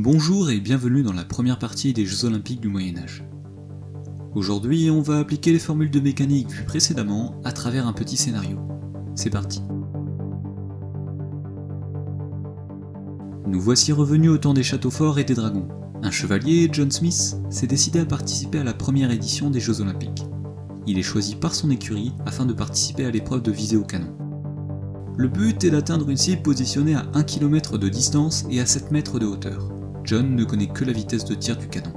Bonjour et bienvenue dans la première partie des Jeux Olympiques du Moyen-Âge. Aujourd'hui, on va appliquer les formules de mécanique vues précédemment à travers un petit scénario. C'est parti Nous voici revenus au temps des châteaux forts et des dragons. Un chevalier, John Smith, s'est décidé à participer à la première édition des Jeux Olympiques. Il est choisi par son écurie afin de participer à l'épreuve de visée au canon. Le but est d'atteindre une cible positionnée à 1 km de distance et à 7 mètres de hauteur. John ne connaît que la vitesse de tir du canon.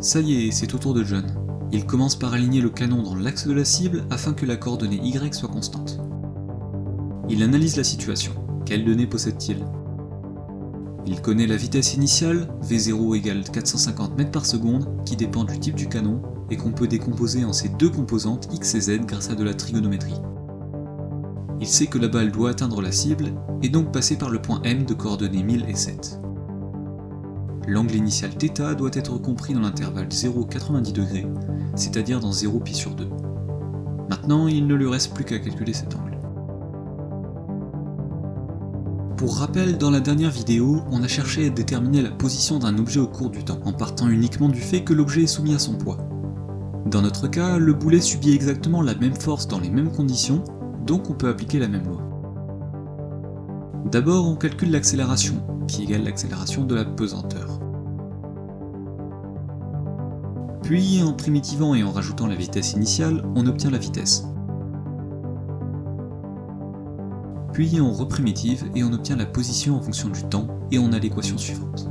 Ça y est, c'est au tour de John. Il commence par aligner le canon dans l'axe de la cible afin que la coordonnée Y soit constante. Il analyse la situation. Quelles données possède-t-il? Il connaît la vitesse initiale, V0 égale 450 mètres par seconde, qui dépend du type du canon, et qu'on peut décomposer en ses deux composantes X et Z grâce à de la trigonométrie. Il sait que la balle doit atteindre la cible, et donc passer par le point M de coordonnées 1000 et 7. L'angle initial θ doit être compris dans l'intervalle 0,90°, c'est-à-dire dans 0 pi sur 2. Maintenant, il ne lui reste plus qu'à calculer cet angle. Pour rappel, dans la dernière vidéo, on a cherché à déterminer la position d'un objet au cours du temps, en partant uniquement du fait que l'objet est soumis à son poids. Dans notre cas, le boulet subit exactement la même force dans les mêmes conditions, donc on peut appliquer la même loi. D'abord, on calcule l'accélération, qui égale l'accélération de la pesanteur. Puis, en primitivant et en rajoutant la vitesse initiale, on obtient la vitesse. Puis on reprimitive et on obtient la position en fonction du temps, et on a l'équation suivante.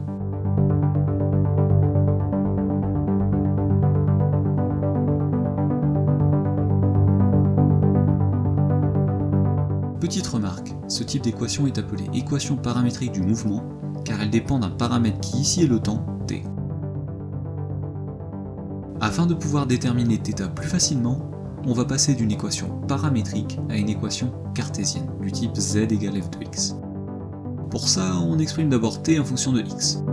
Petite remarque, ce type d'équation est appelée équation paramétrique du mouvement, car elle dépend d'un paramètre qui ici est le temps, t. Afin de pouvoir déterminer θ plus facilement, on va passer d'une équation paramétrique à une équation cartésienne, du type z égale f de x. Pour ça, on exprime d'abord t en fonction de x.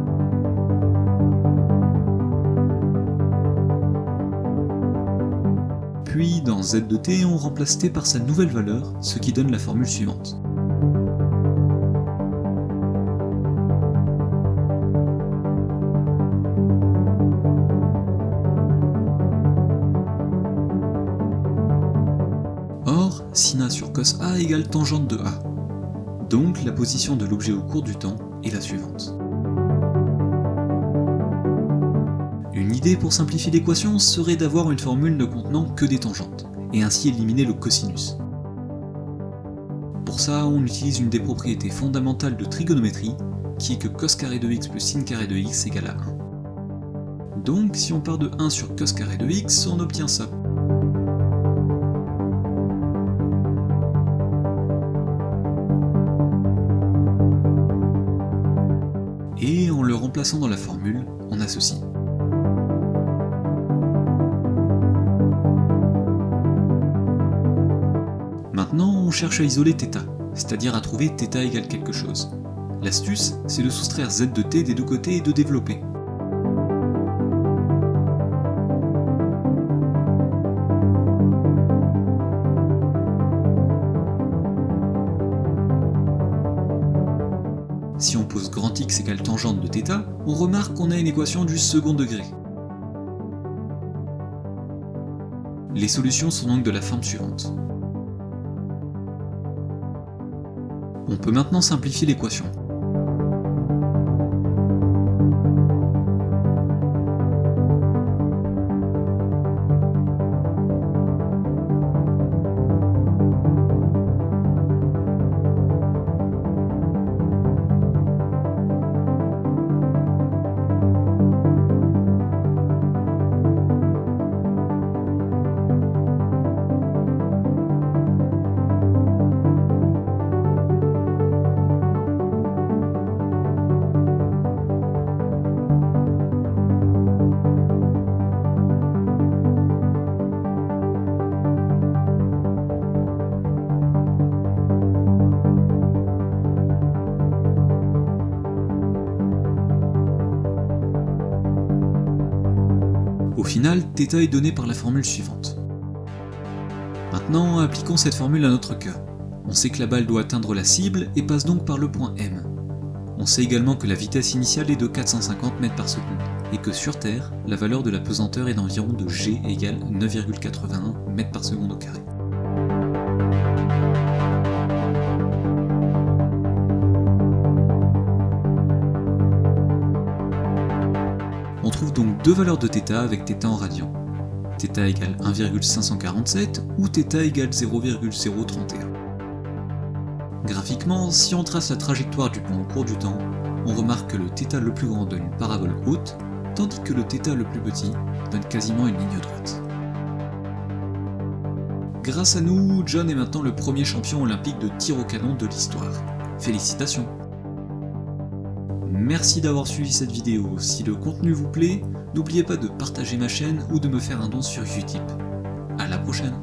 Puis, dans z de t, on remplace t par sa nouvelle valeur, ce qui donne la formule suivante. Or, sin sur cos A égale tangente de A. Donc la position de l'objet au cours du temps est la suivante. Pour simplifier l'équation serait d'avoir une formule ne contenant que des tangentes, et ainsi éliminer le cosinus. Pour ça, on utilise une des propriétés fondamentales de trigonométrie, qui est que cos carré de x plus sin carré de x égale à 1. Donc si on part de 1 sur cos carré de x, on obtient ça. Et en le remplaçant dans la formule, on a ceci. on cherche à isoler θ, c'est-à-dire à trouver θ égale quelque chose. L'astuce, c'est de soustraire z de t des deux côtés et de développer. Si on pose grand X égale tangente de θ, on remarque qu'on a une équation du second degré. Les solutions sont donc de la forme suivante. On peut maintenant simplifier l'équation. Au final, θ est donné par la formule suivante. Maintenant, appliquons cette formule à notre cas. On sait que la balle doit atteindre la cible et passe donc par le point M. On sait également que la vitesse initiale est de 450 mètres par seconde, et que sur Terre, la valeur de la pesanteur est d'environ de g égale 9,81 mètres par seconde au carré. donc deux valeurs de θ avec θ en radians. θ égale 1,547 ou θ égale 0,031. Graphiquement, si on trace la trajectoire du point au cours du temps, on remarque que le θ le plus grand donne une parabole haute, tandis que le θ le plus petit donne quasiment une ligne droite. Grâce à nous, John est maintenant le premier champion olympique de tir au canon de l'histoire. Félicitations Merci d'avoir suivi cette vidéo, si le contenu vous plaît, n'oubliez pas de partager ma chaîne ou de me faire un don sur Utip. A la prochaine